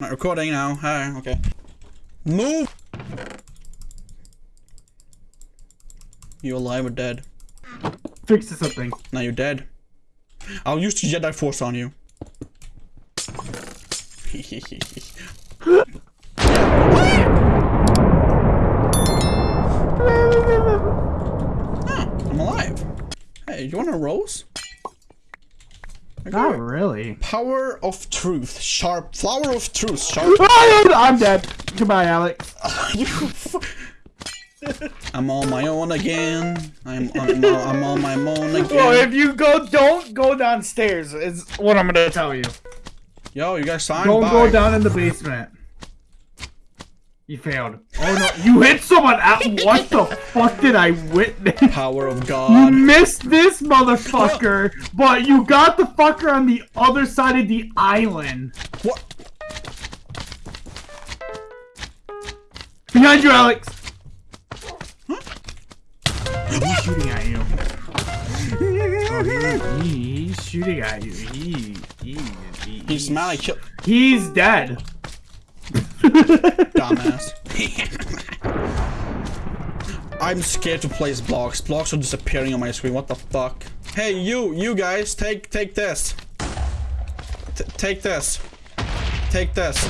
Not recording now. Hi, okay. Move! You alive or dead? Fix something. Now you're dead. I'll use the Jedi Force on you. Ah, I'm alive. Hey, you want a rose? I Not it. really. Power of truth. Sharp. Flower of truth. Sharp. I'm dead. Goodbye, Alex. You f- I'm on my own again. I'm I'm, I'm on my own again. Well, if you go, don't go downstairs. Is what I'm gonna tell you. Yo, you guys signed. Don't Bye. go down in the basement. You failed. Oh no, you hit someone out. What the fuck did I witness? Power of God. You missed this motherfucker, but you got the fucker on the other side of the island. What? Behind you, Alex. He's shooting at you. Oh, he- he's shooting at you. He, he, he, He's mad. I killed. he's dead. Dumbass. I'm scared to place blocks. Blocks are disappearing on my screen. What the fuck? Hey, you, you guys, take, take this. T take this. Take this.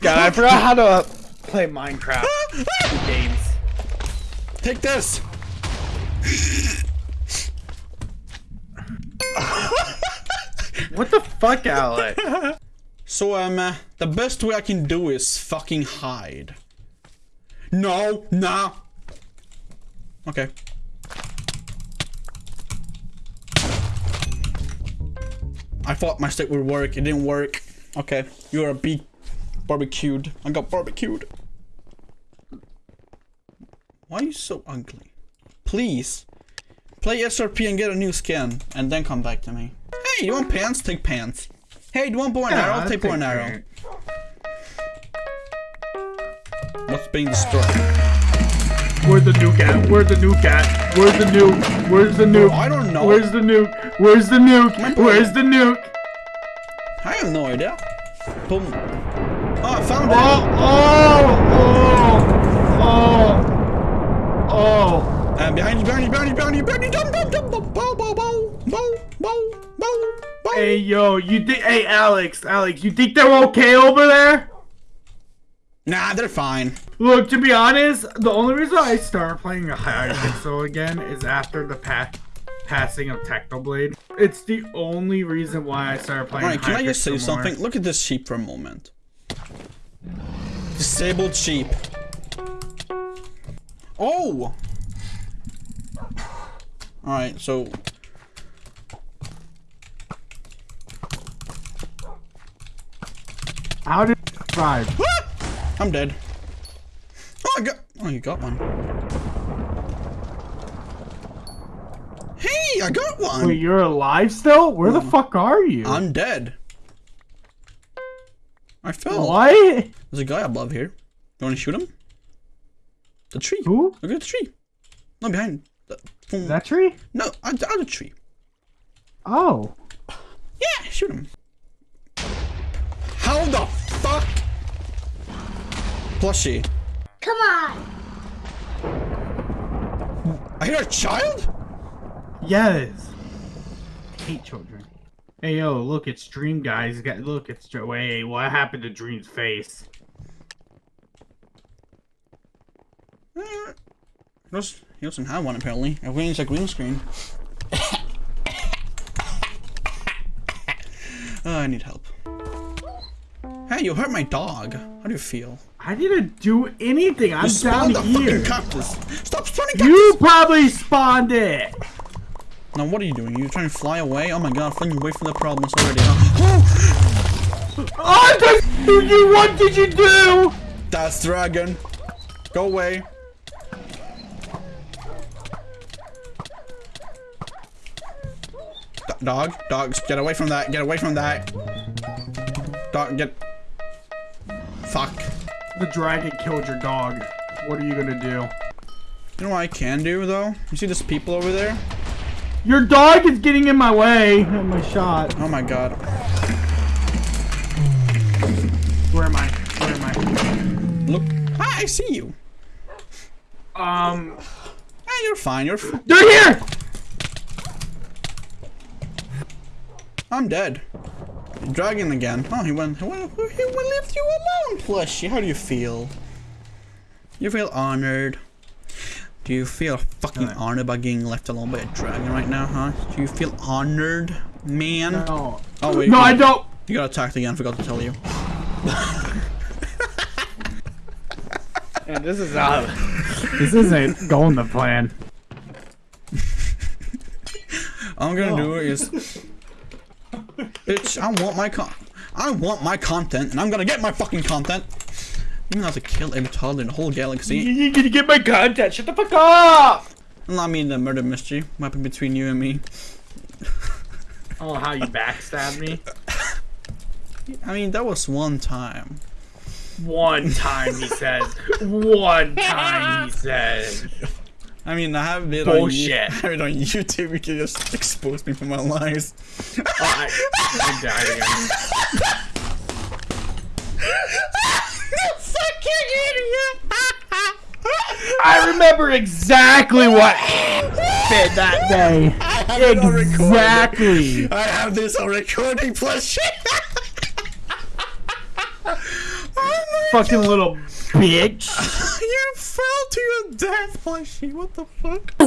God, I forgot how to play Minecraft games. Take this. What the fuck, Alex? So, um, uh, the best way I can do is fucking hide. No, nah. Okay. I thought my stick would work. It didn't work. Okay, you're a bee barbecued. I got barbecued. Why are you so ugly? Please. Play SRP and get a new skin, and then come back to me. Hey, you want pants? Take pants. Hey, do you want bow and arrow? Take bow and arrow. What's being destroyed? Where's the nuke at? Where's the nuke at? Where's the nuke? Where's the nuke? I don't know. Where's the nuke? Where's the nuke? Where's the nuke? I have no idea. Boom. Oh, I found it. Oh, oh! Hey, yo, you think? Hey, Alex, Alex, you think they're okay over there? Nah, they're fine. Look, to be honest, the only reason I started playing a Hypixel again is after the pa- passing of Technoblade. It's the only reason why I started playing. Alright, can I just say something? Look at this sheep for a moment. Disabled sheep. Oh! Alright, so... How did survive? I'm dead. Oh, I got... Oh, you got one. Hey, I got one! Wait, you're alive still? Where the fuck are you? I'm dead. I fell. What? There's a guy above here. You want to shoot him? The tree. Who? Look at the tree. No, behind. The. That tree? no, the other tree. Oh. Yeah, shoot him. How the fuck? Plushie. Come on. I hear a child? Yes. I hate children. Hey yo, look, it's Dream guys. Got- Look, it's Dr- wait. What happened to Dream's face? Eh, He doesn't, he doesn't have one apparently. Everything's a green screen. oh, I need help. You hurt my dog. How do you feel? I didn't do anything. I'm You down the here. cactus. Stop spawning cactus. You probably spawned it. Now what are you doing? You trying to fly away? Oh my god, flying away from the problems already. Huh? Oh, the you what did you do? That's dragon. Go away. D- dog, dogs, get away from that. Get away from that. Dog, get. Fuck. The dragon killed your dog. What are you gonna do? You know what I can do though? You see these people over there? Your dog is getting in my way. of My shot. Oh my god. Where am I? Where am I? Look. Ah, I see you. Um, Ah, you're fine. You're. F- they're here. I'm dead. Dragon again. Oh, he went. He went. He will leave you alone, plushie. How do you feel? You feel honored. Do you feel fucking No. honored by getting left alone by a dragon right now, huh? Do you feel honored, man? No. Oh wait. No, I don't. You got attacked again. Forgot to tell you. And this is uh, this isn't going the plan. I'm gonna do is, bitch. I want my con. I want my content, and I'm gonna get my fucking content. You know how to kill every toddler in the whole galaxy. You gonna get my content? Shut the fuck up! Allow me the murder mystery. What happened between you and me? Oh, how you backstabbed me? I mean, that was one time. One time he says. One time he says. I mean, I have it Bullshit. on, I have it on YouTube. You can just expose me for my lies. Oh, I, again. fucking idiot! I remember exactly what happened that day. I have it on recording. Exactly. I have this on recording plus shit. oh Fucking little bitch. You fell to your death, Plushie. What the fuck? I